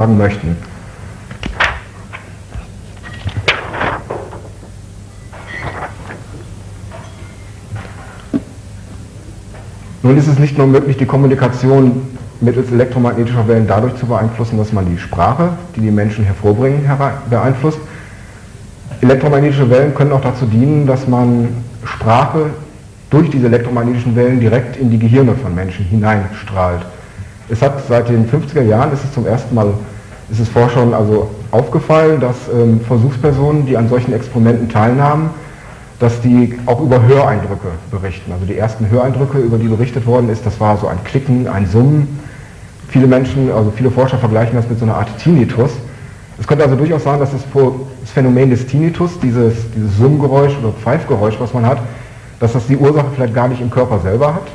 sagen möchten. Nun ist es nicht nur möglich, die Kommunikation mittels elektromagnetischer Wellen dadurch zu beeinflussen, dass man die Sprache, die die Menschen hervorbringen, beeinflusst. Elektromagnetische Wellen können auch dazu dienen, dass man Sprache durch diese elektromagnetischen Wellen direkt in die Gehirne von Menschen hineinstrahlt. Es hat seit den 50er Jahren, ist es zum ersten Mal, ist es Forschern also aufgefallen, dass ähm, Versuchspersonen, die an solchen Experimenten teilnahmen, dass die auch über Höreindrücke berichten. Also die ersten Höreindrücke, über die berichtet worden ist, das war so ein Klicken, ein Summen. Viele Menschen, also viele Forscher vergleichen das mit so einer Art Tinnitus. Es könnte also durchaus sein, dass das, Phänomen des Tinnitus, dieses, dieses Summgeräusch oder Pfeifgeräusch, was man hat, dass das die Ursache vielleicht gar nicht im Körper selber hat,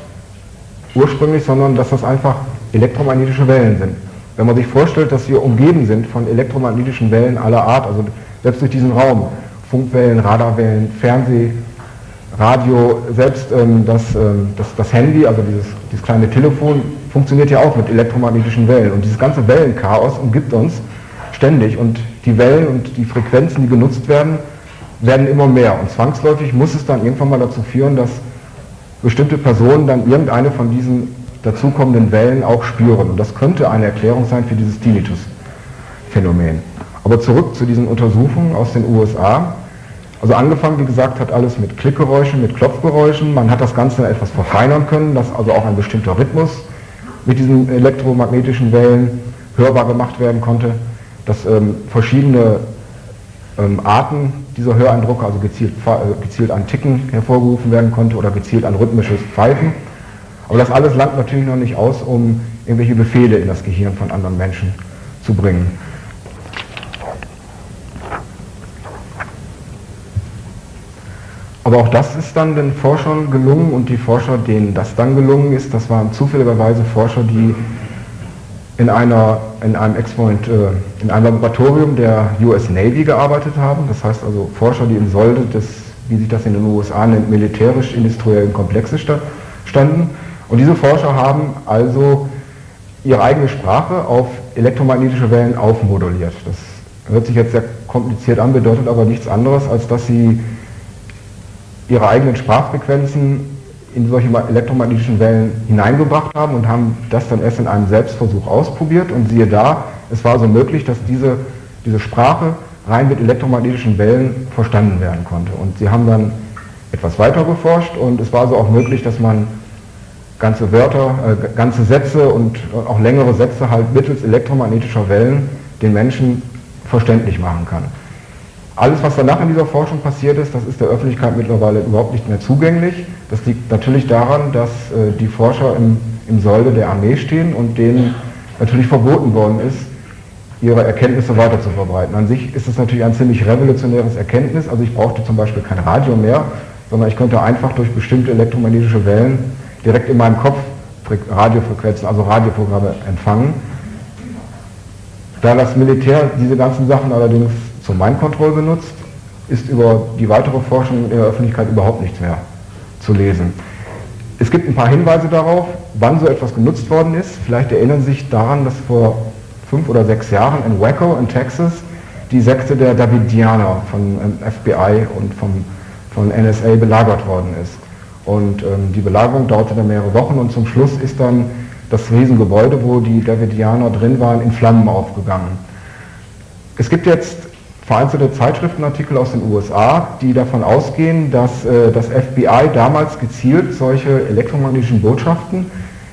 ursprünglich, sondern dass das einfach elektromagnetische Wellen sind. Wenn man sich vorstellt, dass wir umgeben sind von elektromagnetischen Wellen aller Art, also selbst durch diesen Raum, Funkwellen, Radarwellen, Fernseh, Radio, selbst ähm, das, ähm, das, das, Handy, also dieses, dieses kleine Telefon, funktioniert ja auch mit elektromagnetischen Wellen. Und dieses ganze Wellenchaos umgibt uns ständig und die Wellen und die Frequenzen, die genutzt werden, werden immer mehr. Und zwangsläufig muss es dann irgendwann mal dazu führen, dass bestimmte Personen dann irgendeine von diesen dazukommenden Wellen auch spüren. Und das könnte eine Erklärung sein für dieses Tinnitus-Phänomen. Aber zurück zu diesen Untersuchungen aus den USA. Also angefangen, wie gesagt, hat alles mit Klickgeräuschen, mit Klopfgeräuschen. Man hat das Ganze etwas verfeinern können, dass also auch ein bestimmter Rhythmus mit diesen elektromagnetischen Wellen hörbar gemacht werden konnte, dass ähm, verschiedene ähm, Arten dieser Höreindrucke, also gezielt, äh, gezielt an Ticken hervorgerufen werden konnte oder gezielt an rhythmisches Pfeifen. Aber das alles langt natürlich noch nicht aus, um irgendwelche Befehle in das Gehirn von anderen Menschen zu bringen. Aber auch das ist dann den Forschern gelungen und die Forscher, denen das dann gelungen ist, das waren zufälligerweise Forscher, die in, einer, in einem Experiment, äh, in einem Laboratorium der US Navy gearbeitet haben. Das heißt also Forscher, die im Solde des, wie sich das in den USA nennt, militärisch-industriellen Komplexes standen. Und diese Forscher haben also ihre eigene Sprache auf elektromagnetische Wellen aufmoduliert. Das hört sich jetzt sehr kompliziert an, bedeutet aber nichts anderes, als dass sie ihre eigenen Sprachfrequenzen in solche elektromagnetischen Wellen hineingebracht haben und haben das dann erst in einem Selbstversuch ausprobiert und siehe da, es war so möglich, dass diese, diese Sprache rein mit elektromagnetischen Wellen verstanden werden konnte. Und sie haben dann etwas weiter geforscht und es war so auch möglich, dass man ganze Wörter, äh, ganze Sätze und auch längere Sätze halt mittels elektromagnetischer Wellen den Menschen verständlich machen kann. Alles, was danach in dieser Forschung passiert ist, das ist der Öffentlichkeit mittlerweile überhaupt nicht mehr zugänglich. Das liegt natürlich daran, dass äh, die Forscher im, im Solde der Armee stehen und denen natürlich verboten worden ist, ihre Erkenntnisse weiter zu verbreiten. An sich ist es natürlich ein ziemlich revolutionäres Erkenntnis. Also ich brauchte zum Beispiel kein Radio mehr, sondern ich konnte einfach durch bestimmte elektromagnetische Wellen direkt in meinem Kopf Radiofrequenzen, also Radioprogramme empfangen. Da das Militär diese ganzen Sachen allerdings zur Mind-Control benutzt, ist über die weitere Forschung in der Öffentlichkeit überhaupt nichts mehr zu lesen. Es gibt ein paar Hinweise darauf, wann so etwas genutzt worden ist. Vielleicht erinnern Sie sich daran, dass vor fünf oder sechs Jahren in Waco in Texas die Sekte der Davidianer von ähm, FBI und vom, von NSA belagert worden ist. Und ähm, die Belagerung dauerte dann mehrere Wochen und zum Schluss ist dann das Riesengebäude, wo die Davidianer drin waren, in Flammen aufgegangen. Es gibt jetzt vereinzelte Zeitschriftenartikel aus den USA, die davon ausgehen, dass äh, das FBI damals gezielt solche elektromagnetischen Botschaften,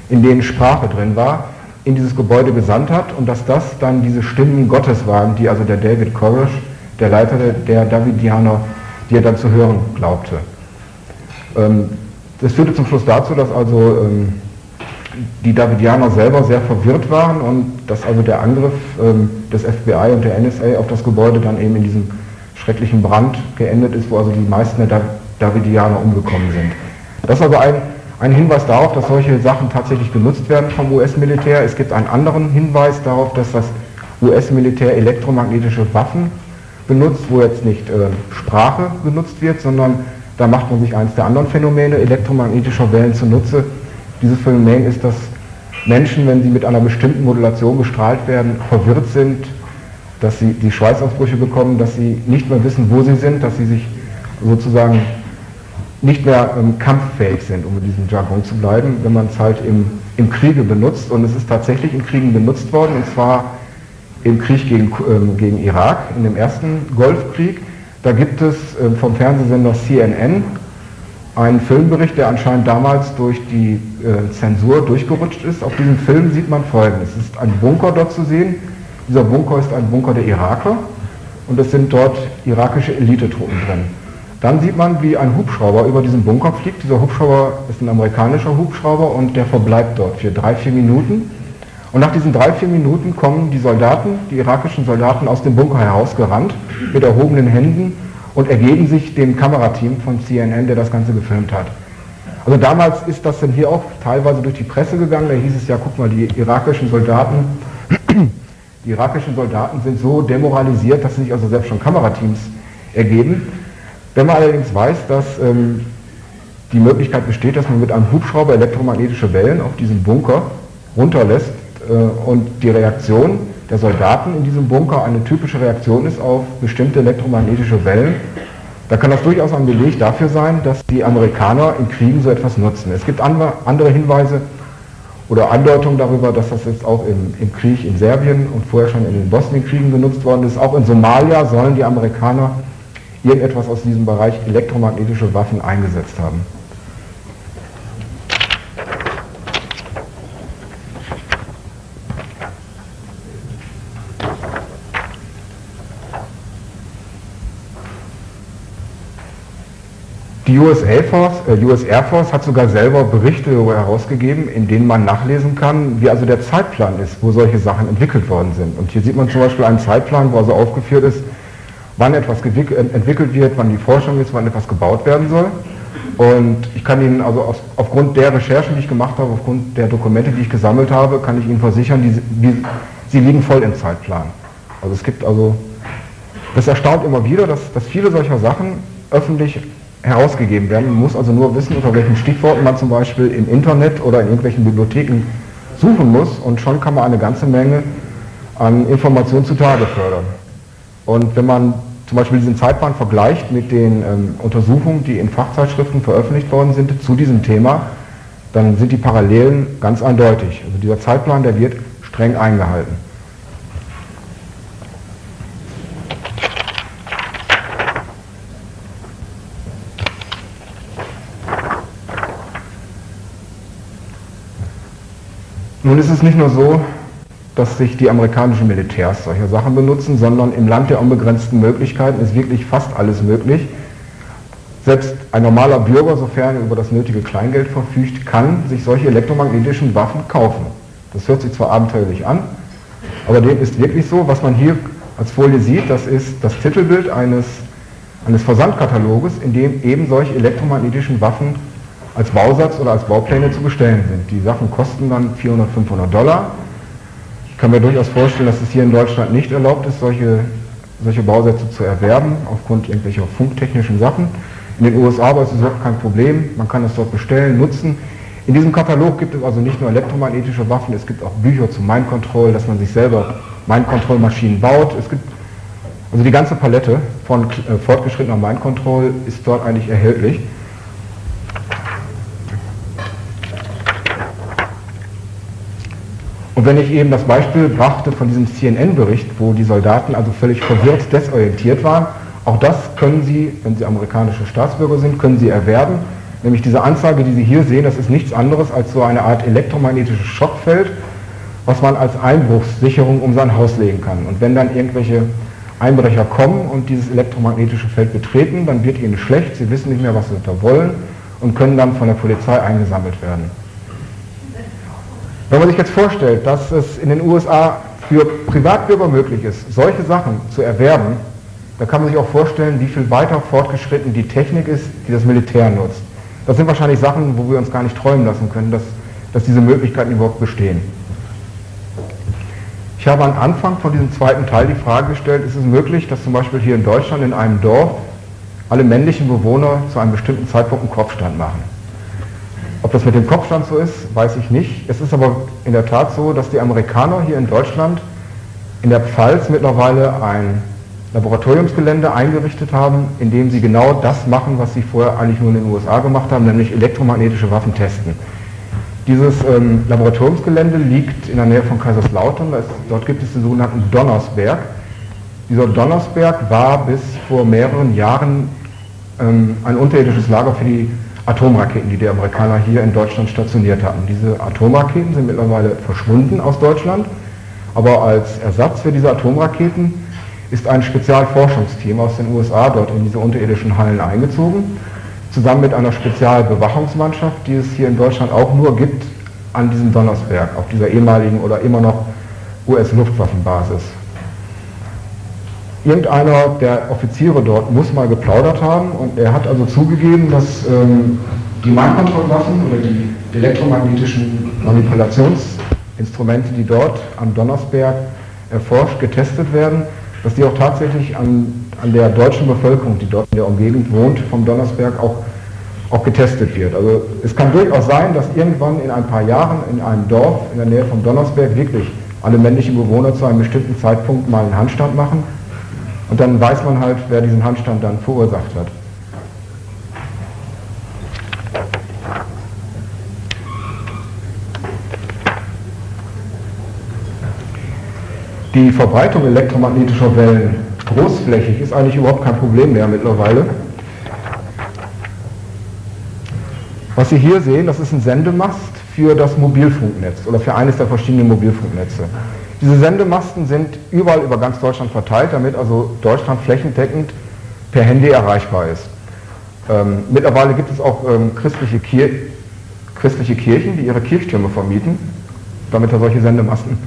in denen Sprache drin war, in dieses Gebäude gesandt hat und dass das dann diese Stimmen Gottes waren, die also der David Koresh, der Leiter der Davidianer, die er dann zu hören glaubte. Ähm, das führte zum Schluss dazu, dass also ähm, die Davidianer selber sehr verwirrt waren und dass also der Angriff ähm, des FBI und der NSA auf das Gebäude dann eben in diesem schrecklichen Brand geendet ist, wo also die meisten der Davidianer umgekommen sind. Das ist also ein, ein Hinweis darauf, dass solche Sachen tatsächlich genutzt werden vom US-Militär. Es gibt einen anderen Hinweis darauf, dass das US-Militär elektromagnetische Waffen benutzt, wo jetzt nicht äh, Sprache genutzt wird, sondern da macht man sich eines der anderen Phänomene elektromagnetischer Wellen zunutze, dieses Phänomen ist das Menschen, wenn sie mit einer bestimmten Modulation bestrahlt werden, verwirrt sind, dass sie die Schweißausbrüche bekommen, dass sie nicht mehr wissen, wo sie sind, dass sie sich sozusagen nicht mehr ähm, kampffähig sind, um in diesem Jargon zu bleiben, wenn man es halt im, im Kriege benutzt. Und es ist tatsächlich in Kriegen benutzt worden, und zwar im Krieg gegen, ähm, gegen Irak, in dem ersten Golfkrieg. Da gibt es ähm, vom Fernsehsender CNN einen Filmbericht, der anscheinend damals durch die äh, Zensur durchgerutscht ist. Auf diesem Film sieht man folgendes. Es ist ein Bunker dort zu sehen. Dieser Bunker ist ein Bunker der Iraker und es sind dort irakische Elitetruppen drin. Dann sieht man, wie ein Hubschrauber über diesen Bunker fliegt. Dieser Hubschrauber ist ein amerikanischer Hubschrauber und der verbleibt dort für drei, vier Minuten. Und nach diesen drei, vier Minuten kommen die Soldaten, die irakischen Soldaten aus dem Bunker herausgerannt mit erhobenen Händen und ergeben sich dem Kamerateam von CNN, der das Ganze gefilmt hat. Also damals ist das dann hier auch teilweise durch die Presse gegangen, da hieß es ja, guck mal, die irakischen Soldaten, die irakischen Soldaten sind so demoralisiert, dass sie sich also selbst schon Kamerateams ergeben. Wenn man allerdings weiß, dass ähm, die Möglichkeit besteht, dass man mit einem Hubschrauber elektromagnetische Wellen auf diesen Bunker runterlässt und die Reaktion der Soldaten in diesem Bunker eine typische Reaktion ist auf bestimmte elektromagnetische Wellen, da kann das durchaus ein Beleg dafür sein, dass die Amerikaner in Kriegen so etwas nutzen. Es gibt andere Hinweise oder Andeutungen darüber, dass das jetzt auch im, im Krieg in Serbien und vorher schon in den Bosnienkriegen genutzt worden ist. Auch in Somalia sollen die Amerikaner irgendetwas aus diesem Bereich elektromagnetische Waffen eingesetzt haben. Die US Air, Force, äh, US Air Force hat sogar selber Berichte herausgegeben, in denen man nachlesen kann, wie also der Zeitplan ist, wo solche Sachen entwickelt worden sind. Und hier sieht man zum Beispiel einen Zeitplan, wo also aufgeführt ist, wann etwas entwickelt wird, wann die Forschung ist, wann etwas gebaut werden soll. Und ich kann Ihnen also aus, aufgrund der Recherchen, die ich gemacht habe, aufgrund der Dokumente, die ich gesammelt habe, kann ich Ihnen versichern, die, die, sie liegen voll im Zeitplan. Also es gibt also, das erstaunt immer wieder, dass, dass viele solcher Sachen öffentlich herausgegeben werden. Man muss also nur wissen, unter welchen Stichworten man zum Beispiel im Internet oder in irgendwelchen Bibliotheken suchen muss und schon kann man eine ganze Menge an Informationen zutage fördern. Und wenn man zum Beispiel diesen Zeitplan vergleicht mit den ähm, Untersuchungen, die in Fachzeitschriften veröffentlicht worden sind zu diesem Thema, dann sind die Parallelen ganz eindeutig. Also dieser Zeitplan, der wird streng eingehalten. Nun ist es nicht nur so, dass sich die amerikanischen Militärs solche Sachen benutzen, sondern im Land der unbegrenzten Möglichkeiten ist wirklich fast alles möglich. Selbst ein normaler Bürger, sofern er über das nötige Kleingeld verfügt, kann sich solche elektromagnetischen Waffen kaufen. Das hört sich zwar abenteuerlich an, aber dem ist wirklich so. Was man hier als Folie sieht, das ist das Titelbild eines, eines Versandkataloges, in dem eben solche elektromagnetischen Waffen als Bausatz oder als Baupläne zu bestellen sind. Die Sachen kosten dann 400, 500 Dollar. Ich kann mir durchaus vorstellen, dass es hier in Deutschland nicht erlaubt ist, solche, solche Bausätze zu erwerben, aufgrund irgendwelcher funktechnischen Sachen. In den USA aber ist es überhaupt kein Problem, man kann es dort bestellen, nutzen. In diesem Katalog gibt es also nicht nur elektromagnetische Waffen, es gibt auch Bücher zu Mind dass man sich selber Mind Control Maschinen baut. Es gibt also die ganze Palette von äh, fortgeschrittener Mind ist dort eigentlich erhältlich. Und wenn ich eben das Beispiel brachte von diesem CNN-Bericht, wo die Soldaten also völlig verwirrt, desorientiert waren, auch das können Sie, wenn Sie amerikanische Staatsbürger sind, können Sie erwerben. Nämlich diese Anzeige, die Sie hier sehen, das ist nichts anderes als so eine Art elektromagnetisches Schockfeld, was man als Einbruchssicherung um sein Haus legen kann. Und wenn dann irgendwelche Einbrecher kommen und dieses elektromagnetische Feld betreten, dann wird ihnen schlecht, sie wissen nicht mehr, was sie da wollen und können dann von der Polizei eingesammelt werden. Wenn man sich jetzt vorstellt, dass es in den USA für Privatbürger möglich ist, solche Sachen zu erwerben, dann kann man sich auch vorstellen, wie viel weiter fortgeschritten die Technik ist, die das Militär nutzt. Das sind wahrscheinlich Sachen, wo wir uns gar nicht träumen lassen können, dass, dass diese Möglichkeiten überhaupt bestehen. Ich habe am Anfang von diesem zweiten Teil die Frage gestellt, ist es möglich, dass zum Beispiel hier in Deutschland in einem Dorf alle männlichen Bewohner zu einem bestimmten Zeitpunkt einen Kopfstand machen? Ob das mit dem Kopfstand so ist, weiß ich nicht. Es ist aber in der Tat so, dass die Amerikaner hier in Deutschland in der Pfalz mittlerweile ein Laboratoriumsgelände eingerichtet haben, in dem sie genau das machen, was sie vorher eigentlich nur in den USA gemacht haben, nämlich elektromagnetische Waffen testen. Dieses ähm, Laboratoriumsgelände liegt in der Nähe von Kaiserslautern, ist, dort gibt es den sogenannten Donnersberg. Dieser Donnersberg war bis vor mehreren Jahren ähm, ein unterirdisches Lager für die Atomraketen, die die Amerikaner hier in Deutschland stationiert hatten. Diese Atomraketen sind mittlerweile verschwunden aus Deutschland, aber als Ersatz für diese Atomraketen ist ein Spezialforschungsteam aus den USA dort in diese unterirdischen Hallen eingezogen, zusammen mit einer Spezialbewachungsmannschaft, die es hier in Deutschland auch nur gibt an diesem Donnersberg, auf dieser ehemaligen oder immer noch US-Luftwaffenbasis irgendeiner der Offiziere dort muss mal geplaudert haben und er hat also zugegeben, dass ähm, die Mindcontrol-Waffen oder die elektromagnetischen Manipulationsinstrumente, die dort am Donnersberg erforscht, getestet werden, dass die auch tatsächlich an, an der deutschen Bevölkerung, die dort in der Umgebung wohnt, vom Donnersberg auch, auch getestet wird. Also es kann durchaus sein, dass irgendwann in ein paar Jahren in einem Dorf in der Nähe vom Donnersberg wirklich alle männlichen Bewohner zu einem bestimmten Zeitpunkt mal einen Handstand machen und dann weiß man halt, wer diesen Handstand dann verursacht hat. Die Verbreitung elektromagnetischer Wellen großflächig ist eigentlich überhaupt kein Problem mehr mittlerweile. Was Sie hier sehen, das ist ein Sendemast für das Mobilfunknetz oder für eines der verschiedenen Mobilfunknetze. Diese Sendemasten sind überall über ganz Deutschland verteilt, damit also Deutschland flächendeckend per Handy erreichbar ist. Ähm, mittlerweile gibt es auch ähm, christliche, Kir christliche, Kirchen, die ihre Kirchtürme vermieten, damit da solche Sendemasten,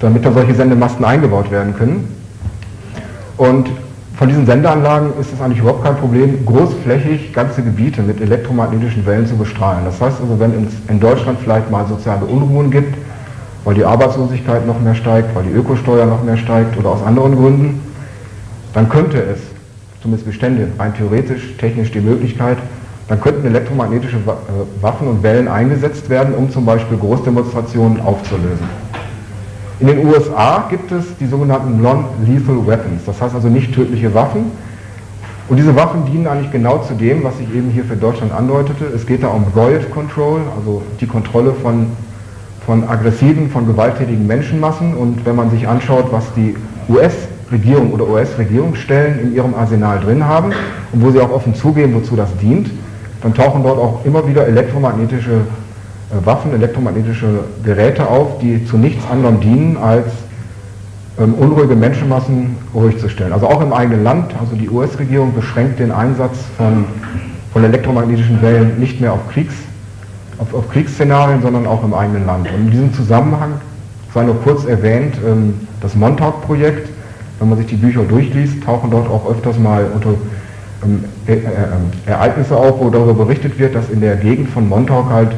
damit da solche Sendemasten eingebaut werden können. Und von diesen Sendeanlagen ist es eigentlich überhaupt kein Problem, großflächig ganze Gebiete mit elektromagnetischen Wellen zu bestrahlen. Das heißt also, wenn es in Deutschland vielleicht mal soziale Unruhen gibt, weil die Arbeitslosigkeit noch mehr steigt, weil die Ökosteuer noch mehr steigt oder aus anderen Gründen, dann könnte es, zumindest bestände rein theoretisch, technisch die Möglichkeit, dann könnten elektromagnetische äh, Waffen und Wellen eingesetzt werden, um zum Beispiel Großdemonstrationen aufzulösen. In den USA gibt es die sogenannten Non-Lethal Weapons, das heißt also nicht tödliche Waffen. Und diese Waffen dienen eigentlich genau zu dem, was ich eben hier für Deutschland andeutete. Es geht da um Riot Control, also die Kontrolle von von aggressiven, von gewalttätigen Menschenmassen. Und wenn man sich anschaut, was die US-Regierung oder US-Regierungsstellen in ihrem Arsenal drin haben und wo sie auch offen zugeben, wozu das dient, dann tauchen dort auch immer wieder elektromagnetische äh, Waffen, elektromagnetische Geräte auf, die zu nichts anderem dienen, als ähm, unruhige Menschenmassen ruhig zu stellen. Also auch im eigenen Land, also die US-Regierung beschränkt den Einsatz von, von elektromagnetischen Wellen nicht mehr auf Kriegs- auf, auf Kriegsszenarien, sondern auch im eigenen Land. Und in diesem Zusammenhang sei nur kurz erwähnt, ähm, das Montauk-Projekt, wenn man sich die Bücher durchliest, tauchen dort auch öfters mal unter ähm, äh, äh, Ereignisse auf, wo darüber berichtet wird, dass in der Gegend von Montauk halt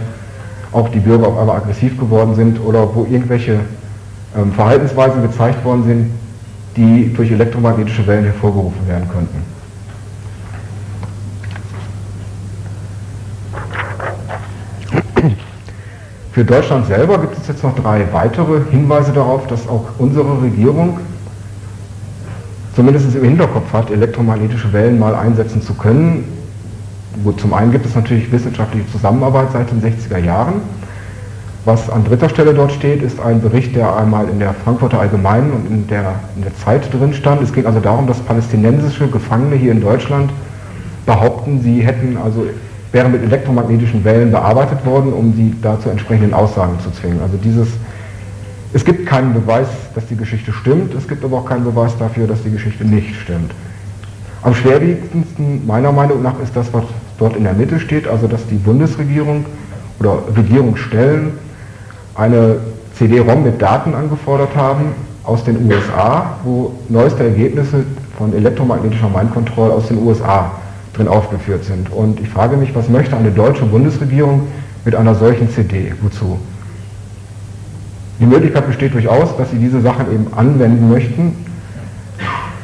auch die Bürger auf einmal aggressiv geworden sind oder wo irgendwelche ähm, Verhaltensweisen gezeigt worden sind, die durch elektromagnetische Wellen hervorgerufen werden könnten. Für Deutschland selber gibt es jetzt noch drei weitere Hinweise darauf, dass auch unsere Regierung zumindest im Hinterkopf hat, elektromagnetische Wellen mal einsetzen zu können. Gut, zum einen gibt es natürlich wissenschaftliche Zusammenarbeit seit den 60er Jahren. Was an dritter Stelle dort steht, ist ein Bericht, der einmal in der Frankfurter Allgemeinen und in der, in der Zeit drin stand. Es ging also darum, dass palästinensische Gefangene hier in Deutschland behaupten, sie hätten also wäre mit elektromagnetischen Wellen bearbeitet worden, um sie dazu entsprechenden Aussagen zu zwingen. Also dieses, es gibt keinen Beweis, dass die Geschichte stimmt, es gibt aber auch keinen Beweis dafür, dass die Geschichte nicht stimmt. Am schwerwiegendsten meiner Meinung nach ist das, was dort in der Mitte steht, also dass die Bundesregierung oder Regierungsstellen eine CD-ROM mit Daten angefordert haben aus den USA, wo neueste Ergebnisse von elektromagnetischer Mindcontrol aus den USA drin aufgeführt sind. Und ich frage mich, was möchte eine deutsche Bundesregierung mit einer solchen CD? Wozu? Die Möglichkeit besteht durchaus, dass sie diese Sachen eben anwenden möchten.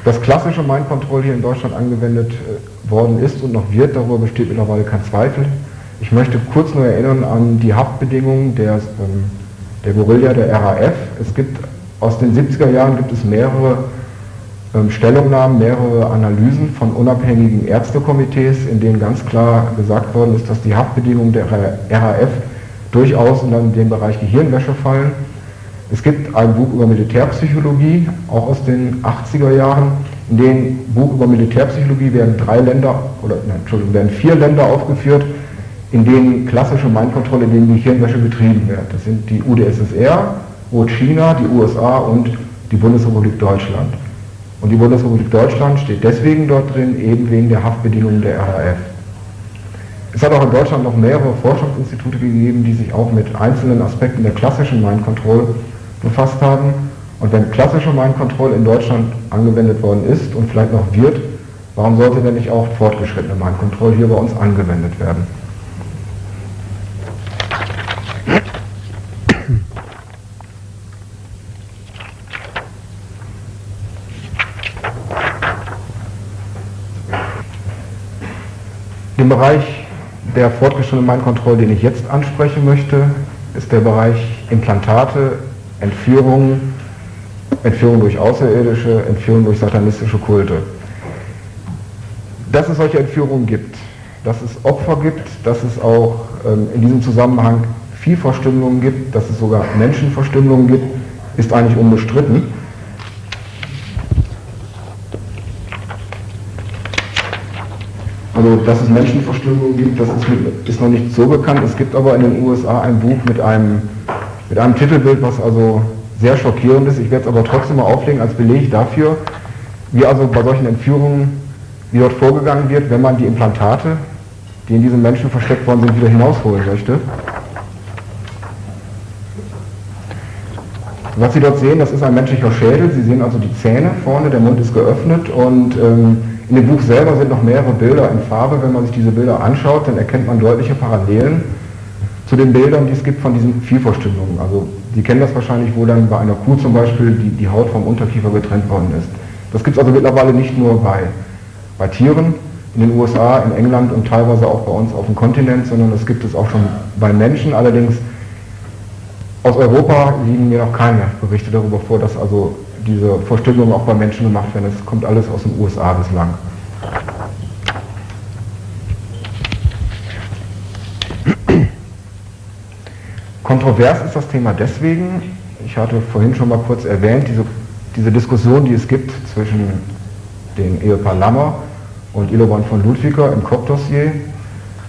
Dass klassische Mind Control hier in Deutschland angewendet äh, worden ist und noch wird, darüber besteht mittlerweile kein Zweifel. Ich möchte kurz nur erinnern an die Haftbedingungen der, ähm, der Gorilla der RAF. Es gibt aus den 70er Jahren gibt es mehrere Stellungnahmen, mehrere Analysen von unabhängigen Ärztekomitees, in denen ganz klar gesagt worden ist, dass die Haftbedingungen der RAF durchaus in den Bereich Gehirnwäsche fallen. Es gibt ein Buch über Militärpsychologie, auch aus den 80er Jahren. In dem Buch über Militärpsychologie werden drei Länder, oder Entschuldigung, werden vier Länder aufgeführt, in denen klassische Mindkontrolle, in denen Gehirnwäsche betrieben wird. Das sind die UdSSR, China, die USA und die Bundesrepublik Deutschland. Und die Bundesrepublik Deutschland steht deswegen dort drin, eben wegen der Haftbedingungen der RAF. Es hat auch in Deutschland noch mehrere Forschungsinstitute gegeben, die sich auch mit einzelnen Aspekten der klassischen Mind Control befasst haben. Und wenn klassische Mind Control in Deutschland angewendet worden ist und vielleicht noch wird, warum sollte denn nicht auch fortgeschrittene Mind Control hier bei uns angewendet werden? Den Bereich der fortgeschrittenen Mindkontrolle, den ich jetzt ansprechen möchte, ist der Bereich Implantate, Entführung, Entführung durch Außerirdische, Entführung durch satanistische Kulte. Dass es solche Entführungen gibt, dass es Opfer gibt, dass es auch ähm, in diesem Zusammenhang Viehverstümmelungen gibt, dass es sogar Menschenverstümmelungen gibt, ist eigentlich unbestritten. Also, dass es Menschenverstümmelung gibt, das ist, ist, noch nicht so bekannt. Es gibt aber in den USA ein Buch mit einem, mit einem Titelbild, was also sehr schockierend ist. Ich werde es aber trotzdem mal auflegen als Beleg dafür, wie also bei solchen Entführungen, wie dort vorgegangen wird, wenn man die Implantate, die in diesen Menschen versteckt worden sind, wieder hinausholen möchte. Was Sie dort sehen, das ist ein menschlicher Schädel. Sie sehen also die Zähne vorne, der Mund ist geöffnet und ähm, in dem Buch selber sind noch mehrere Bilder in Farbe. Wenn man sich diese Bilder anschaut, dann erkennt man deutliche Parallelen zu den Bildern, die es gibt von diesen Vielverstümmelungen. Also Sie kennen das wahrscheinlich, wo dann bei einer Kuh zum Beispiel die, die Haut vom Unterkiefer getrennt worden ist. Das gibt es also mittlerweile nicht nur bei, bei Tieren in den USA, in England und teilweise auch bei uns auf dem Kontinent, sondern das gibt es auch schon bei Menschen. Allerdings aus Europa liegen mir noch keine Berichte darüber vor, dass also diese Verstümmelung auch bei Menschen gemacht werden. Das kommt alles aus den USA bislang. Kontrovers ist das Thema deswegen, ich hatte vorhin schon mal kurz erwähnt, diese, diese Diskussion, die es gibt zwischen dem Ehepaar Lammer und Iloban von Ludwiger im Koch-Dossier,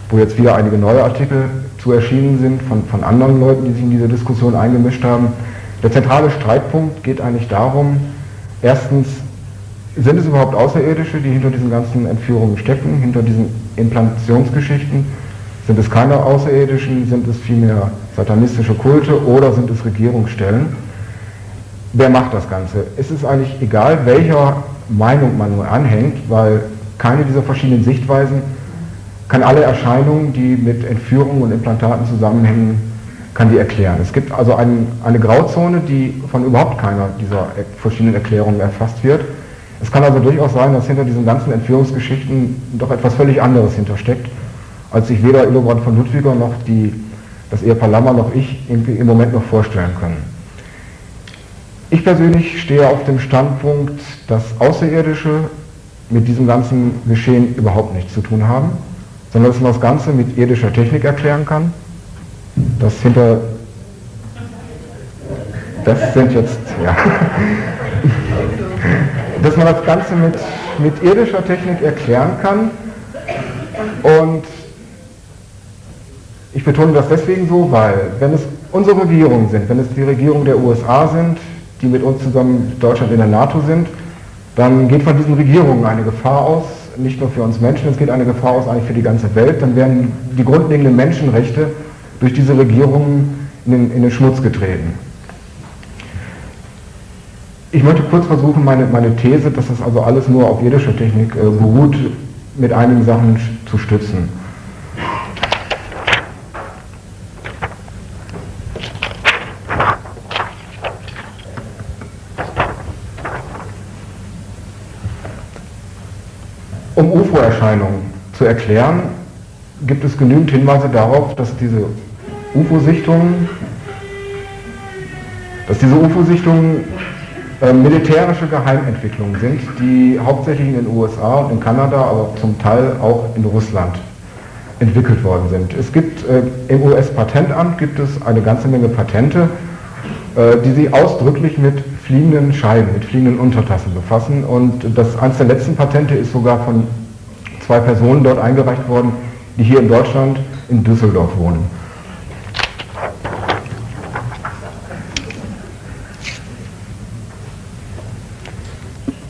wo jetzt wieder einige neue Artikel zu erschienen sind von, von anderen Leuten, die sich in diese Diskussion eingemischt haben. Der zentrale Streitpunkt geht eigentlich darum, erstens, sind es überhaupt Außerirdische, die hinter diesen ganzen Entführungen stecken, hinter diesen Implantationsgeschichten? Sind es keine Außerirdischen, sind es vielmehr satanistische Kulte oder sind es Regierungsstellen? Wer macht das Ganze? Es ist eigentlich egal, welcher Meinung man nur anhängt, weil keine dieser verschiedenen Sichtweisen kann alle Erscheinungen, die mit Entführungen und Implantaten zusammenhängen, kann die erklären. Es gibt also ein, eine Grauzone, die von überhaupt keiner dieser verschiedenen Erklärungen erfasst wird. Es kann also durchaus sein, dass hinter diesen ganzen Entführungsgeschichten doch etwas völlig anderes hintersteckt, als sich weder Illobrand von Ludwiger noch die, das Ehepaar Lammer noch ich irgendwie im Moment noch vorstellen können. Ich persönlich stehe auf dem Standpunkt, dass Außerirdische mit diesem ganzen Geschehen überhaupt nichts zu tun haben, sondern dass man das Ganze mit irdischer Technik erklären kann das hinter, das sind jetzt, ja, dass man das Ganze mit, mit irdischer Technik erklären kann. Und ich betone das deswegen so, weil wenn es unsere Regierungen sind, wenn es die Regierungen der USA sind, die mit uns zusammen Deutschland in der NATO sind, dann geht von diesen Regierungen eine Gefahr aus, nicht nur für uns Menschen, es geht eine Gefahr aus eigentlich für die ganze Welt, dann werden die grundlegenden Menschenrechte durch diese Regierung in den, in den Schmutz getreten. Ich möchte kurz versuchen, meine, meine These, dass das also alles nur auf irdischer Technik äh, beruht, mit einigen Sachen zu stützen. Um UFO-Erscheinungen zu erklären, gibt es genügend Hinweise darauf, dass diese UFO-Sichtungen, dass diese UFO-Sichtungen äh, militärische Geheimentwicklungen sind, die hauptsächlich in den USA und in Kanada, aber zum Teil auch in Russland entwickelt worden sind. Es gibt äh, im US-Patentamt gibt es eine ganze Menge Patente, äh, die sich ausdrücklich mit fliegenden Scheiben, mit fliegenden Untertassen befassen. Und das eines der letzten Patente ist sogar von zwei Personen dort eingereicht worden, die hier in Deutschland in Düsseldorf wohnen.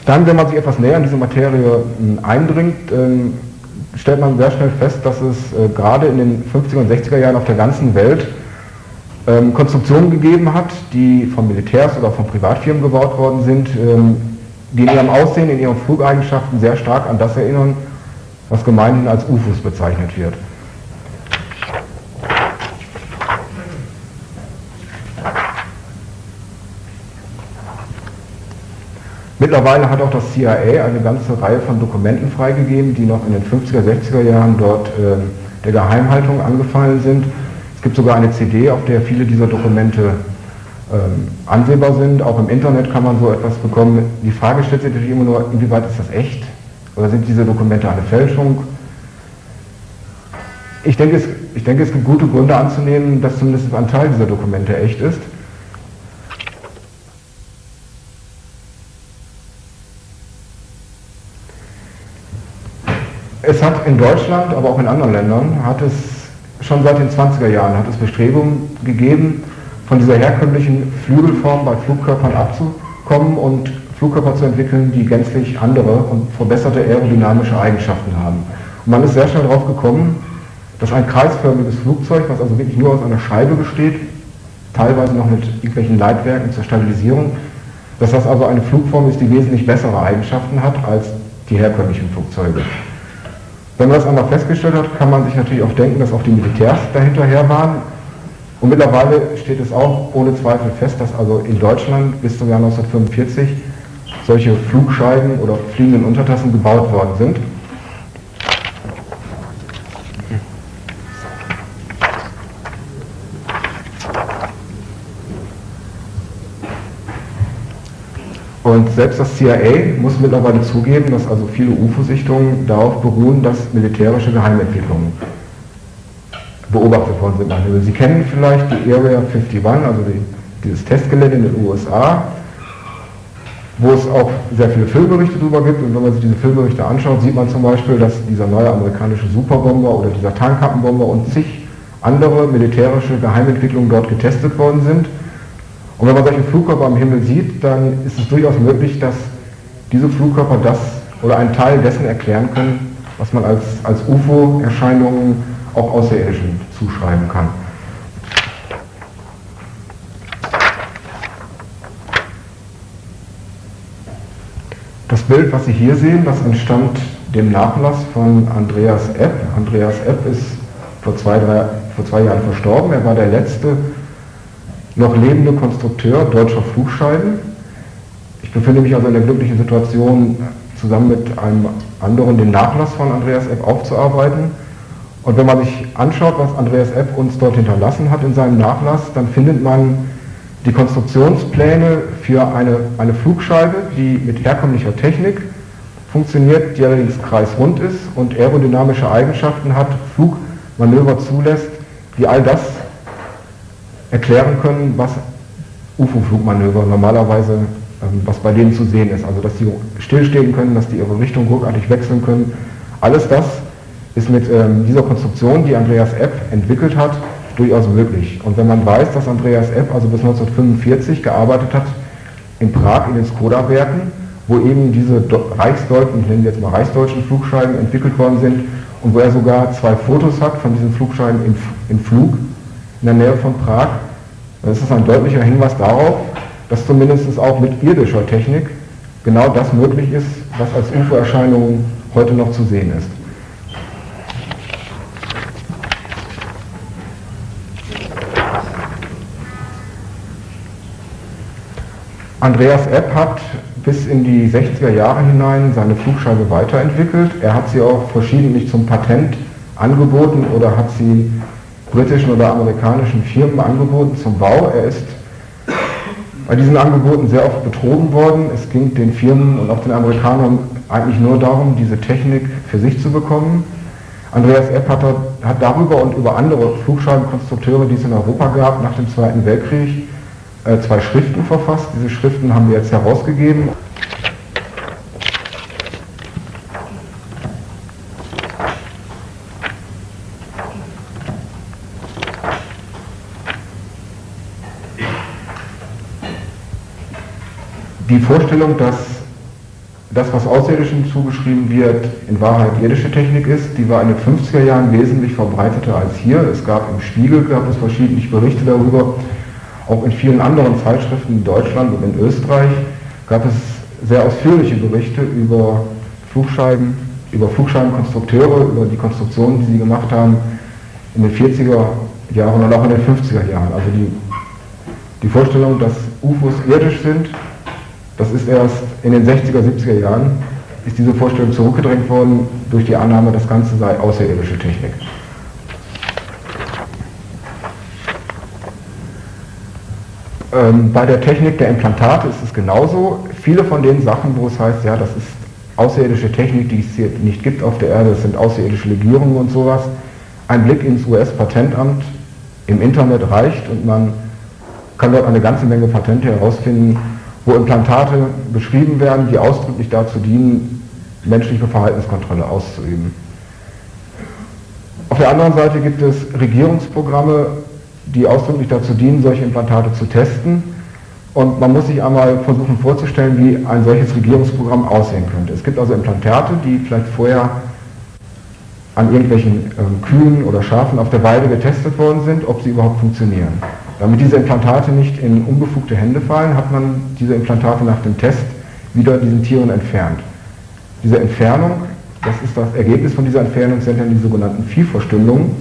Dann, wenn man sich etwas näher in diese Materie hm, eindringt, ähm, stellt man sehr schnell fest, dass es äh, gerade in den 50er und 60er Jahren auf der ganzen Welt ähm, Konstruktionen gegeben hat, die von Militärs oder von Privatfirmen gebaut worden sind, ähm, die in ihrem Aussehen, in ihren Flugeigenschaften sehr stark an das erinnern, was gemeinhin als UFOs bezeichnet wird. Mittlerweile hat auch das CIA eine ganze Reihe von Dokumenten freigegeben, die noch in den 50er, 60er Jahren dort äh, der Geheimhaltung angefallen sind. Es gibt sogar eine CD, auf der viele dieser Dokumente ähm, ansehbar sind. Auch im Internet kann man so etwas bekommen. Die Frage stellt sich natürlich immer nur, inwieweit ist das echt? Oder sind diese Dokumente eine Fälschung? Ich denke, es, ich denke, es gibt gute Gründe anzunehmen, dass zumindest ein Teil dieser Dokumente echt ist. In Deutschland, aber auch in anderen Ländern, hat es schon seit den 20er Jahren hat es Bestrebungen gegeben, von dieser herkömmlichen Flügelform bei Flugkörpern abzukommen und Flugkörper zu entwickeln, die gänzlich andere und verbesserte aerodynamische Eigenschaften haben. Und man ist sehr schnell darauf gekommen, dass ein kreisförmiges Flugzeug, was also wirklich nur aus einer Scheibe besteht, teilweise noch mit irgendwelchen Leitwerken zur Stabilisierung, dass das also eine Flugform ist, die wesentlich bessere Eigenschaften hat als die herkömmlichen Flugzeuge. Wenn man das einmal festgestellt hat, kann man sich natürlich auch denken, dass auch die Militärs dahinterher waren. Und mittlerweile steht es auch ohne Zweifel fest, dass also in Deutschland bis zum Jahr 1945 solche Flugscheiben oder fliegenden Untertassen gebaut worden sind. Und selbst das CIA muss mittlerweile zugeben, dass also viele UFO-Sichtungen darauf beruhen, dass militärische Geheimentwicklungen beobachtet worden sind. Sie kennen vielleicht die Area 51, also die, dieses Testgelände in den USA, wo es auch sehr viele Filmberichte darüber gibt. Und wenn man sich diese Filmberichte anschaut, sieht man zum Beispiel, dass dieser neue amerikanische Superbomber oder dieser Tarnkappenbomber und zig andere militärische Geheimentwicklungen dort getestet worden sind. Und wenn man solche Flugkörper am Himmel sieht, dann ist es durchaus möglich, dass diese Flugkörper das oder einen Teil dessen erklären können, was man als, als UFO-Erscheinungen auch Außerirdischen zuschreiben kann. Das Bild, was Sie hier sehen, das entstammt dem Nachlass von Andreas Epp. Andreas Epp ist vor zwei, drei, vor zwei Jahren verstorben. Er war der letzte noch lebende Konstrukteur deutscher Flugscheiben. Ich befinde mich also in der glücklichen Situation, zusammen mit einem anderen den Nachlass von Andreas Epp aufzuarbeiten. Und wenn man sich anschaut, was Andreas Epp uns dort hinterlassen hat in seinem Nachlass, dann findet man die Konstruktionspläne für eine, eine Flugscheibe, die mit herkömmlicher Technik funktioniert, die allerdings kreisrund ist und aerodynamische Eigenschaften hat, Flugmanöver zulässt, die all das erklären können, was UFO-Flugmanöver normalerweise, ähm, was bei denen zu sehen ist. Also dass sie stillstehen können, dass die ihre Richtung ruckartig wechseln können. Alles das ist mit ähm, dieser Konstruktion, die Andreas Epp entwickelt hat, durchaus möglich. Und wenn man weiß, dass Andreas Epp also bis 1945 gearbeitet hat in Prag in den Skoda-Werken, wo eben diese Reichsdeutschen, ich nenne jetzt mal Reichsdeutschen Flugscheiben entwickelt worden sind und wo er sogar zwei Fotos hat von diesen Flugscheiben im, im Flug, in der Nähe von Prag. Das ist ein deutlicher Hinweis darauf, dass zumindest auch mit irdischer Technik genau das möglich ist, was als UFO-Erscheinung heute noch zu sehen ist. Andreas Epp hat bis in die 60er Jahre hinein seine Flugscheibe weiterentwickelt. Er hat sie auch verschiedentlich zum Patent angeboten oder hat sie britischen oder amerikanischen Firmen angeboten zum Bau. Er ist bei diesen Angeboten sehr oft betrogen worden. Es ging den Firmen und auch den Amerikanern eigentlich nur darum, diese Technik für sich zu bekommen. Andreas Epp hat, darüber und über andere Flugscheibenkonstrukteure, die es in Europa gab, nach dem Zweiten Weltkrieg äh, zwei Schriften verfasst. Diese Schriften haben wir jetzt herausgegeben. Die Vorstellung, dass das, was Außerirdischen zugeschrieben wird, in Wahrheit irdische Technik ist, die war in den 50er Jahren wesentlich verbreiteter als hier. Es gab im Spiegel, gab es verschiedene Berichte darüber, auch in vielen anderen Zeitschriften in Deutschland und in Österreich gab es sehr ausführliche Berichte über Flugscheiben, über Flugscheibenkonstrukteure, über die Konstruktionen, die sie gemacht haben in den 40er Jahren und auch in den 50er Jahren. Also die, die Vorstellung, dass UFOs irdisch sind, das ist erst in den 60er, 70er Jahren, ist diese Vorstellung zurückgedrängt worden durch die Annahme, das Ganze sei außerirdische Technik. Ähm, bei der Technik der Implantate ist es genauso. Viele von den Sachen, wo es heißt, ja, das ist außerirdische Technik, die es hier nicht gibt auf der Erde, das sind außerirdische Legierungen und sowas. Ein Blick ins US-Patentamt im Internet reicht und man kann dort eine ganze Menge Patente herausfinden, wo Implantate beschrieben werden, die ausdrücklich dazu dienen, menschliche Verhaltenskontrolle auszuüben. Auf der anderen Seite gibt es Regierungsprogramme, die ausdrücklich dazu dienen, solche Implantate zu testen. Und man muss sich einmal versuchen vorzustellen, wie ein solches Regierungsprogramm aussehen könnte. Es gibt also Implantate, die vielleicht vorher an irgendwelchen äh, Kühen oder Schafen auf der Weide getestet worden sind, ob sie überhaupt funktionieren. Damit diese Implantate nicht in unbefugte Hände fallen, hat man diese Implantate nach dem Test wieder diesen Tieren entfernt. Diese Entfernung, das ist das Ergebnis von dieser Entfernung, sind dann die sogenannten Viehverstümmelungen,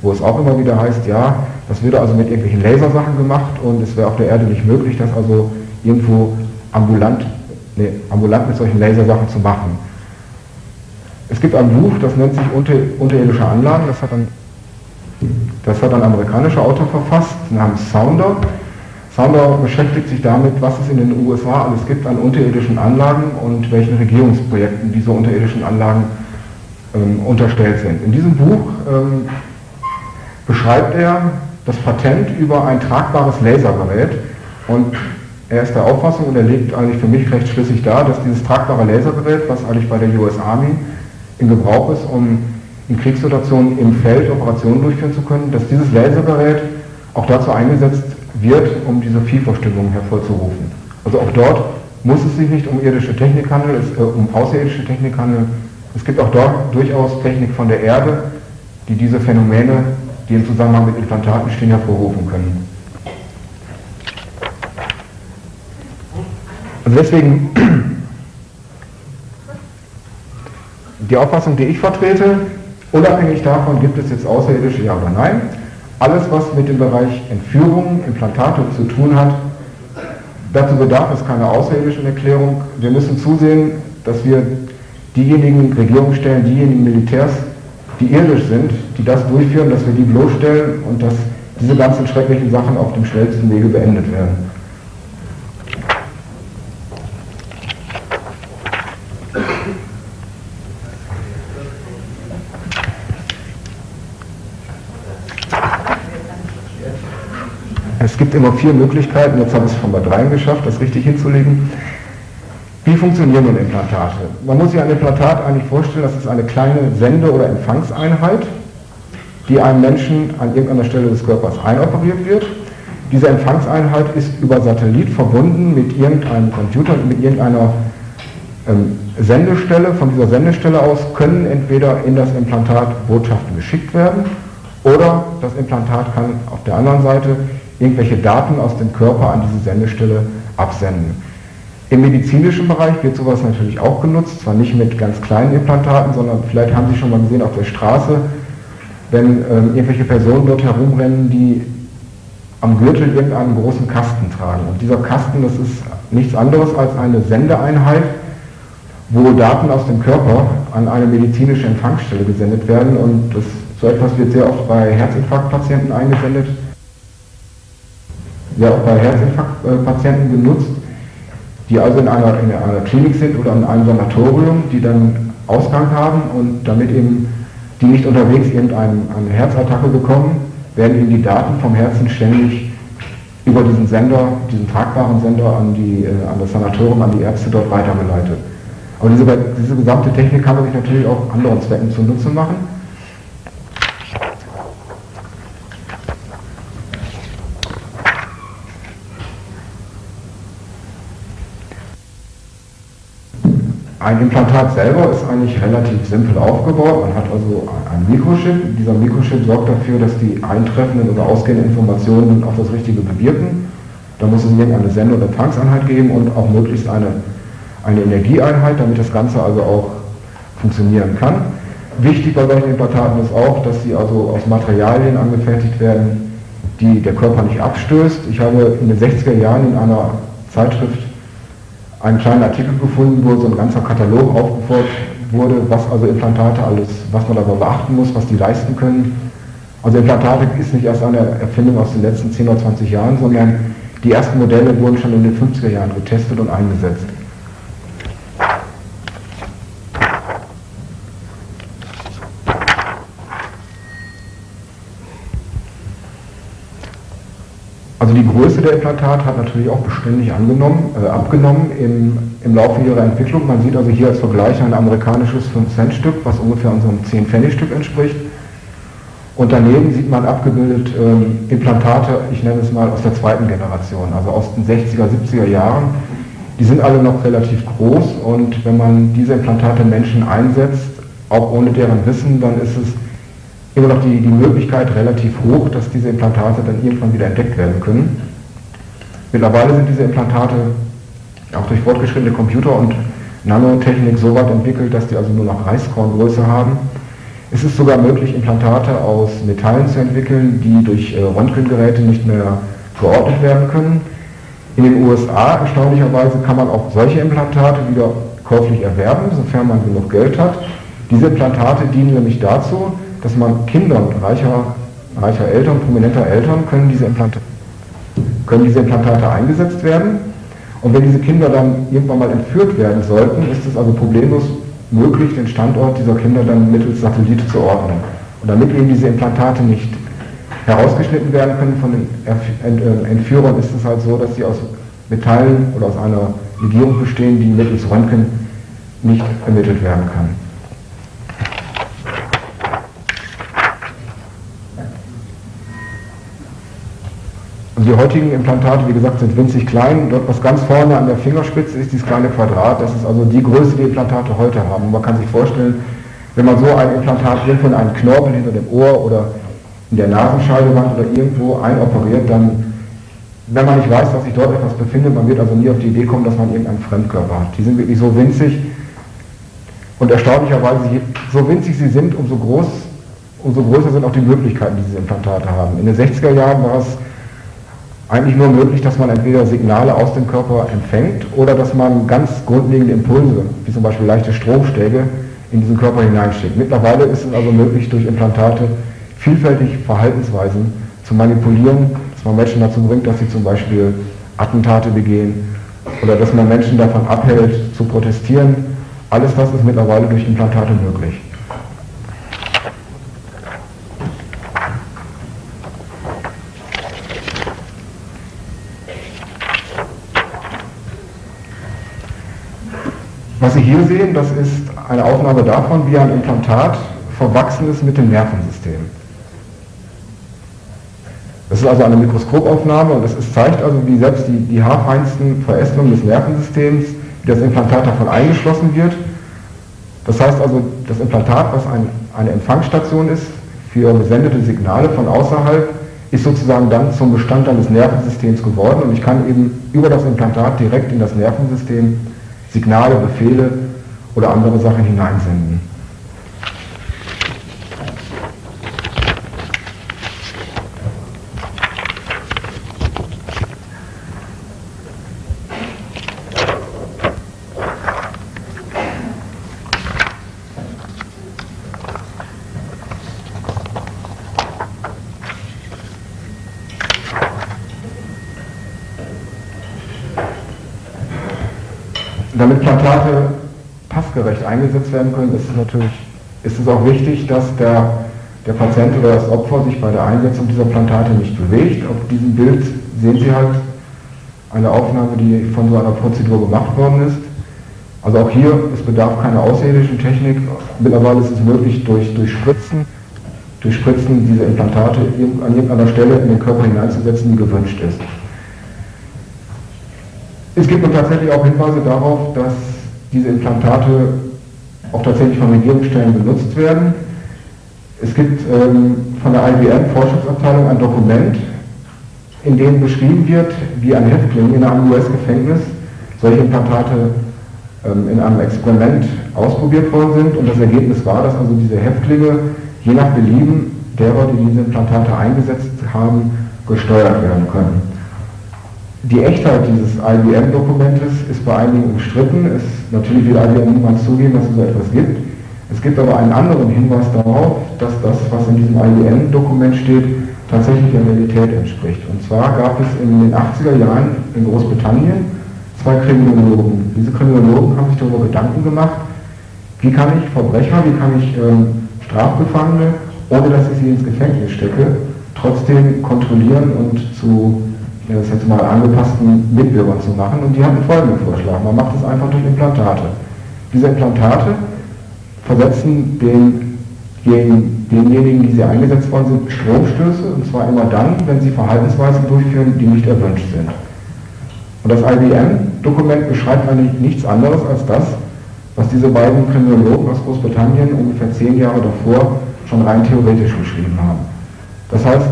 wo es auch immer wieder heißt, ja, das würde also mit irgendwelchen Lasersachen gemacht und es wäre auf der Erde nicht möglich, das also irgendwo ambulant, nee, ambulant mit solchen Lasersachen zu machen. Es gibt ein Buch, das nennt sich Unter, Unterirdische Anlagen, das hat dann das hat ein amerikanischer Autor verfasst, namens Sounder. Sounder beschäftigt sich damit, was es in den USA alles gibt an unterirdischen Anlagen und welchen Regierungsprojekten diese unterirdischen Anlagen ähm, unterstellt sind. In diesem Buch ähm, beschreibt er das Patent über ein tragbares Lasergerät und er ist der Auffassung und er legt eigentlich für mich recht schlüssig dar, dass dieses tragbare Lasergerät, was eigentlich bei der US Army in Gebrauch ist, um in Kriegssituationen im Feld Operationen durchführen zu können, dass dieses Lasergerät auch dazu eingesetzt wird, um diese Viehverstümmelung hervorzurufen. Also auch dort muss es sich nicht um irdische Technik handeln, es, äh, um außerirdische Technik handeln. Es gibt auch dort durchaus Technik von der Erde, die diese Phänomene, die im Zusammenhang mit Implantaten stehen, hervorrufen können. Also deswegen die Auffassung, die ich vertrete, Unabhängig davon, gibt es jetzt Außerirdische, ja oder nein. Alles, was mit dem Bereich Entführung, Implantate zu tun hat, dazu bedarf es keiner außerirdischen Erklärung. Wir müssen zusehen, dass wir diejenigen Regierungsstellen, diejenigen Militärs, die irdisch sind, die das durchführen, dass wir die bloßstellen und dass diese ganzen schrecklichen Sachen auf dem schnellsten Wege beendet werden. Es gibt immer vier Möglichkeiten, jetzt habe ich es von bei dreien geschafft, das richtig hinzulegen. Wie funktionieren nun Implantate? Man muss sich ein Implantat eigentlich vorstellen, das ist eine kleine Sende- oder Empfangseinheit, die einem Menschen an irgendeiner Stelle des Körpers einoperiert wird. Diese Empfangseinheit ist über Satellit verbunden mit irgendeinem Computer, mit irgendeiner ähm, Sendestelle. Von dieser Sendestelle aus können entweder in das Implantat Botschaften geschickt werden oder das Implantat kann auf der anderen Seite irgendwelche Daten aus dem Körper an diese Sendestelle absenden. Im medizinischen Bereich wird sowas natürlich auch genutzt, zwar nicht mit ganz kleinen Implantaten, sondern vielleicht haben Sie schon mal gesehen auf der Straße, wenn ähm, irgendwelche Personen dort herumrennen, die am Gürtel irgendeinen großen Kasten tragen. Und dieser Kasten, das ist nichts anderes als eine Sendeeinheit, wo Daten aus dem Körper an eine medizinische Empfangsstelle gesendet werden und das So etwas wird sehr oft bei Herzinfarktpatienten eingesendet, sehr oft bei Herzinfarktpatienten genutzt, die also in einer, in einer Klinik sind oder in einem Sanatorium, die dann Ausgang haben und damit eben die nicht unterwegs irgendeine eine Herzattacke bekommen, werden ihnen die Daten vom Herzen ständig über diesen Sender, diesen tragbaren Sender an, die, äh, an das Sanatorium, an die Ärzte dort weitergeleitet. Aber diese, diese gesamte Technik kann man sich natürlich auch anderen Zwecken zunutze machen. Ein Implantat selber ist eigentlich relativ simpel aufgebaut. Man hat also ein Mikrochip. Dieser Mikrochip sorgt dafür, dass die eintreffenden oder ausgehenden Informationen auf das Richtige bewirken. Da muss es irgendeine Sende- oder Empfangseinheit geben und auch möglichst eine, eine Energieeinheit, damit das Ganze also auch funktionieren kann. Wichtig bei solchen Implantaten ist auch, dass sie also aus Materialien angefertigt werden, die der Körper nicht abstößt. Ich habe in den 60er Jahren in einer Zeitschrift einen kleinen Artikel gefunden, wo so ein ganzer Katalog aufgeführt wurde, was also Implantate alles, was man dabei beachten muss, was die leisten können. Also Implantate ist nicht erst eine Erfindung aus den letzten 10 oder 20 Jahren, sondern die ersten Modelle wurden schon in den 50er Jahren getestet und eingesetzt. Also die Größe der Implantate hat natürlich auch beständig angenommen, äh, abgenommen im, im Laufe ihrer Entwicklung. Man sieht also hier als Vergleich ein amerikanisches 5-Cent-Stück, was ungefähr unserem 10-Pfennig-Stück entspricht. Und daneben sieht man abgebildet ähm, Implantate, ich nenne es mal aus der zweiten Generation, also aus den 60er, 70er Jahren. Die sind alle noch relativ groß und wenn man diese Implantate Menschen einsetzt, auch ohne deren Wissen, dann ist es immer noch die, die Möglichkeit relativ hoch, dass diese Implantate dann irgendwann wieder entdeckt werden können. Mittlerweile sind diese Implantate auch durch fortgeschrittene Computer und Nanotechnik so weit entwickelt, dass die also nur noch Reiskorngröße haben. Es ist sogar möglich, Implantate aus Metallen zu entwickeln, die durch äh, Röntgengeräte nicht mehr geordnet werden können. In den USA, erstaunlicherweise, kann man auch solche Implantate wieder käuflich erwerben, sofern man genug Geld hat. Diese Implantate dienen nämlich dazu, dass man Kindern reicher, reicher Eltern, prominenter Eltern, können diese, Implantate, können diese Implantate eingesetzt werden. Und wenn diese Kinder dann irgendwann mal entführt werden sollten, ist es also problemlos möglich, den Standort dieser Kinder dann mittels Satellit zu ordnen. Und damit eben diese Implantate nicht herausgeschnitten werden können von den äh, Entführern, ist es halt so, dass sie aus Metallen oder aus einer Legierung bestehen, die mittels Röntgen nicht ermittelt werden kann. Die heutigen Implantate, wie gesagt, sind winzig klein. Dort, was ganz vorne an der Fingerspitze ist, dieses kleine Quadrat, das ist also die Größe, die Implantate heute haben. Man kann sich vorstellen, wenn man so ein Implantat irgendwo in einen Knorpel hinter dem Ohr oder in der Nasenscheidewand oder irgendwo einoperiert, dann, wenn man nicht weiß, dass sich dort etwas befindet, man wird also nie auf die Idee kommen, dass man irgendeinen Fremdkörper hat. Die sind wirklich so winzig und erstaunlicherweise, so winzig sie sind, umso, groß, umso größer sind auch die Möglichkeiten, die diese Implantate haben. In den 60er Jahren war es eigentlich nur möglich, dass man entweder Signale aus dem Körper empfängt oder dass man ganz grundlegende Impulse, wie zum Beispiel leichte Stromschläge, in diesen Körper hineinschickt. Mittlerweile ist es also möglich, durch Implantate vielfältig Verhaltensweisen zu manipulieren, dass man Menschen dazu bringt, dass sie zum Beispiel Attentate begehen oder dass man Menschen davon abhält, zu protestieren. Alles das ist mittlerweile durch Implantate möglich. Was Sie hier sehen, das ist eine Aufnahme davon, wie ein Implantat verwachsen ist mit dem Nervensystem. Das ist also eine Mikroskopaufnahme und es zeigt also, wie selbst die, die haarfeinsten Verästelungen des Nervensystems, wie das Implantat davon eingeschlossen wird. Das heißt also, das Implantat, was ein, eine Empfangsstation ist für gesendete Signale von außerhalb, ist sozusagen dann zum Bestandteil des Nervensystems geworden und ich kann eben über das Implantat direkt in das Nervensystem Signale, Befehle oder andere Sachen hineinsenden. damit Plantate passgerecht eingesetzt werden können, ist es natürlich ist es auch wichtig, dass der, der Patient oder das Opfer sich bei der Einsetzung dieser Plantate nicht bewegt. Auf diesem Bild sehen Sie halt eine Aufnahme, die von so einer Prozedur gemacht worden ist. Also auch hier, es bedarf keiner außerirdischen Technik. Mittlerweile ist es möglich, durch, durch Spritzen, durch Spritzen diese Implantate an irgendeiner Stelle in den Körper hineinzusetzen, die gewünscht ist. Es gibt nun tatsächlich auch Hinweise darauf, dass diese Implantate auch tatsächlich von Regierungsstellen benutzt werden. Es gibt ähm, von der IBM Forschungsabteilung ein Dokument, in dem beschrieben wird, wie ein Häftling in einem US-Gefängnis solche Implantate ähm, in einem Experiment ausprobiert worden sind und das Ergebnis war, dass also diese Häftlinge je nach Belieben derer, die diese Implantate eingesetzt haben, gesteuert werden können. Die Echtheit dieses IBM-Dokumentes ist bei einigen umstritten. Es, natürlich will IBM niemals zugeben, dass es so etwas gibt. Es gibt aber einen anderen Hinweis darauf, dass das, was in diesem IBM-Dokument steht, tatsächlich der Realität entspricht. Und zwar gab es in den 80er Jahren in Großbritannien zwei Kriminologen. Diese Kriminologen haben sich darüber Gedanken gemacht, wie kann ich Verbrecher, wie kann ich ähm, Strafgefangene, ohne dass ich sie ins Gefängnis stecke, trotzdem kontrollieren und zu das jetzt mal angepassten Mitbürgern zu machen. Und die hatten folgenden Vorschlag. Man macht es einfach durch Implantate. Diese Implantate versetzen den, gegen denjenigen, die sie eingesetzt worden sind, Stromstöße, und zwar immer dann, wenn sie Verhaltensweisen durchführen, die nicht erwünscht sind. Und das IBM-Dokument beschreibt eigentlich nichts anderes als das, was diese beiden Kriminologen aus Großbritannien ungefähr zehn Jahre davor schon rein theoretisch geschrieben haben. Das heißt,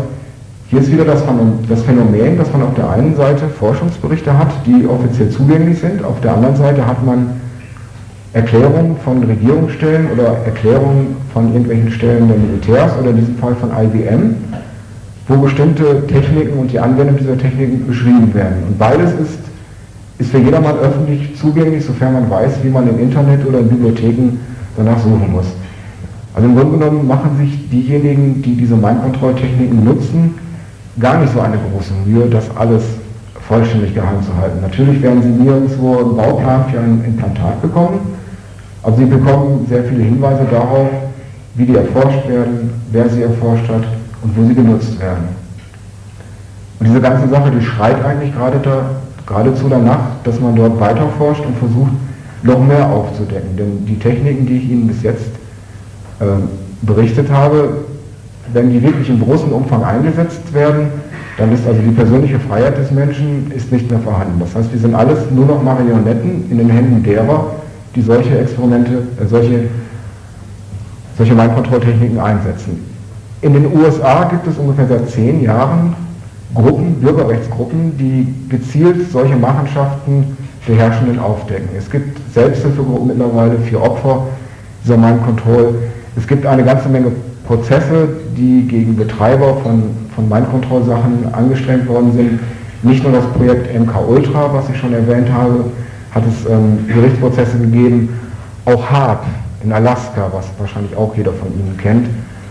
hier ist wieder das Phänomen, dass man auf der einen Seite Forschungsberichte hat, die offiziell zugänglich sind, auf der anderen Seite hat man Erklärungen von Regierungsstellen oder Erklärungen von irgendwelchen Stellen der Militärs oder in diesem Fall von IBM, wo bestimmte Techniken und die Anwendung dieser Techniken beschrieben werden. Und beides ist, ist für jedermann öffentlich zugänglich, sofern man weiß, wie man im Internet oder in Bibliotheken danach suchen muss. Also im Grunde genommen machen sich diejenigen, die diese Mind-Control-Techniken nutzen, gar nicht so eine große Mühe, das alles vollständig geheim zu halten. Natürlich werden Sie nirgendwo einen Bauplan für ein Implantat bekommen, aber Sie bekommen sehr viele Hinweise darauf, wie die erforscht werden, wer sie erforscht hat und wo sie genutzt werden. Und diese ganze Sache, die schreit eigentlich gerade da, geradezu danach, dass man dort weiter forscht und versucht, noch mehr aufzudecken. Denn die Techniken, die ich Ihnen bis jetzt äh, berichtet habe, wenn die wirklich im großen Umfang eingesetzt werden, dann ist also die persönliche Freiheit des Menschen ist nicht mehr vorhanden. Das heißt, wir sind alles nur noch Marionetten in den Händen derer, die solche Experimente, äh, solche, solche Mindkontrolltechniken einsetzen. In den USA gibt es ungefähr seit zehn Jahren Gruppen, Bürgerrechtsgruppen, die gezielt solche Machenschaften der Herrschenden aufdecken. Es gibt Selbsthilfegruppen mittlerweile für Opfer dieser Mindcontrol. Es gibt eine ganze Menge Prozesse, die gegen Betreiber von, von Mindcontrol-Sachen angestrengt worden sind. Nicht nur das Projekt MK Ultra, was ich schon erwähnt habe, hat es ähm, Gerichtsprozesse gegeben, auch HARP in Alaska, was wahrscheinlich auch jeder von Ihnen kennt.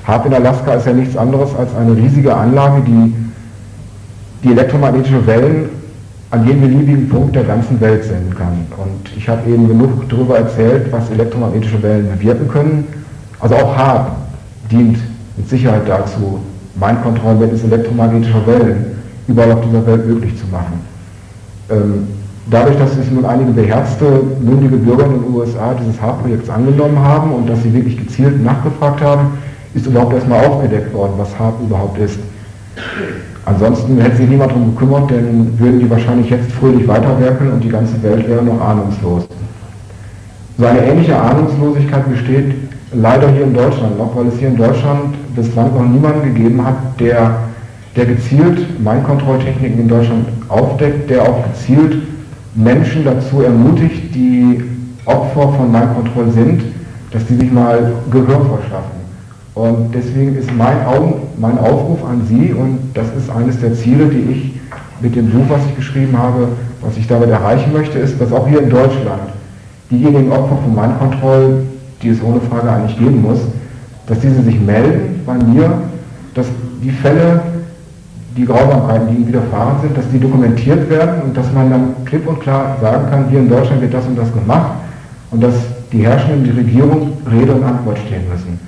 HARP in Alaska ist ja nichts anderes als eine riesige Anlage, die die elektromagnetische Wellen an jedem beliebigen Punkt der ganzen Welt senden kann. Und ich habe eben genug darüber erzählt, was elektromagnetische Wellen bewirken können. Also auch HARP dient mit Sicherheit dazu, Mindkontrollen mittels elektromagnetischer Wellen überall auf dieser Welt möglich zu machen. Ähm, dadurch, dass sich nun einige beherzte, mündige Bürger in den USA dieses HARP-Projekts angenommen haben und dass sie wirklich gezielt nachgefragt haben, ist überhaupt erstmal aufgedeckt worden, was HARP überhaupt ist. Ansonsten hätte sich niemand darum gekümmert, denn würden die wahrscheinlich jetzt fröhlich weiterwerkeln und die ganze Welt wäre noch ahnungslos. So eine ähnliche Ahnungslosigkeit besteht leider hier in Deutschland noch, weil es hier in Deutschland bislang noch niemanden gegeben hat, der, der gezielt Mindkontrolltechniken in Deutschland aufdeckt, der auch gezielt Menschen dazu ermutigt, die Opfer von Mindkontroll sind, dass die sich mal Gehör verschaffen. Und deswegen ist mein, mein Aufruf an Sie, und das ist eines der Ziele, die ich mit dem Buch, was ich geschrieben habe, was ich damit erreichen möchte, ist, dass auch hier in Deutschland diejenigen Opfer von Mindkontroll die es ohne Frage eigentlich geben muss, dass diese sich melden bei mir, dass die Fälle, die Grausamkeiten, die ihnen widerfahren sind, dass die dokumentiert werden und dass man dann klipp und klar sagen kann, hier in Deutschland wird das und das gemacht und dass die Herrschenden, die Regierung Rede und Antwort stehen müssen.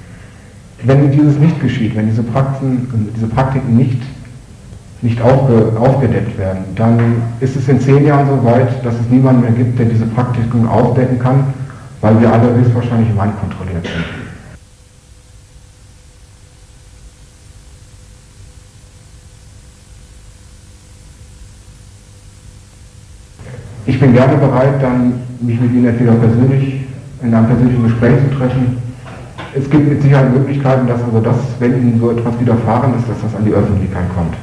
Wenn dieses nicht geschieht, wenn diese, Praxen, diese Praktiken nicht, nicht aufge, aufgedeckt werden, dann ist es in zehn Jahren so weit, dass es niemanden mehr gibt, der diese Praktiken aufdecken kann, weil wir alle höchstwahrscheinlich im kontrolliert sind. Ich bin gerne bereit, dann mich mit Ihnen entweder persönlich in einem persönlichen Gespräch zu treffen. Es gibt mit Sicherheit Möglichkeiten, dass also das, wenn Ihnen so etwas widerfahren ist, dass das an die Öffentlichkeit kommt.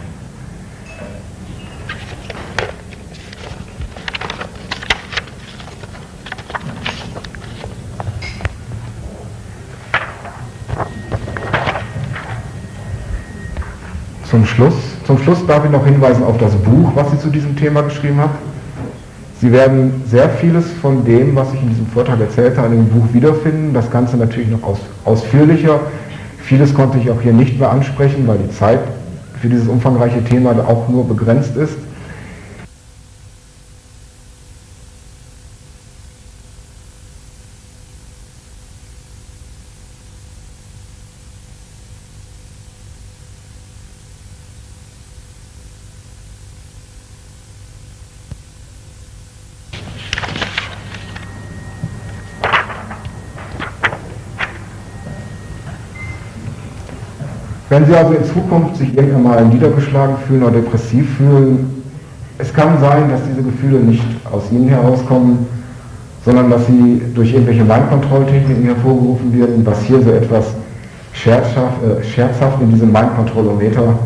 Zum Schluss, zum Schluss darf ich noch hinweisen auf das Buch, was ich zu diesem Thema geschrieben habe. Sie werden sehr vieles von dem, was ich in diesem Vortrag erzählt habe, in dem Buch wiederfinden. Das Ganze natürlich noch aus, ausführlicher. Vieles konnte ich auch hier nicht mehr ansprechen, weil die Zeit für dieses umfangreiche Thema auch nur begrenzt ist. Wenn Sie also in Zukunft sich irgendwann mal niedergeschlagen fühlen oder depressiv fühlen, es kann sein, dass diese Gefühle nicht aus Ihnen herauskommen, sondern dass sie durch irgendwelche Mindkontrolltechniken hervorgerufen werden, was hier so etwas scherzhaft, äh, scherzhaft in diesem Mindkontrollometer,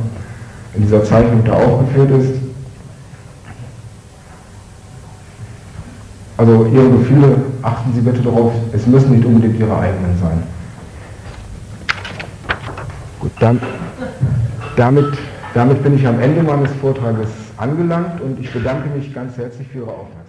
in dieser Zeichnung da aufgeführt ist. Also Ihre Gefühle, achten Sie bitte darauf, es müssen nicht unbedingt Ihre eigenen sein. Gut, dann, damit, damit bin ich am Ende meines Vortrages angelangt und ich bedanke mich ganz herzlich für Ihre Aufmerksamkeit.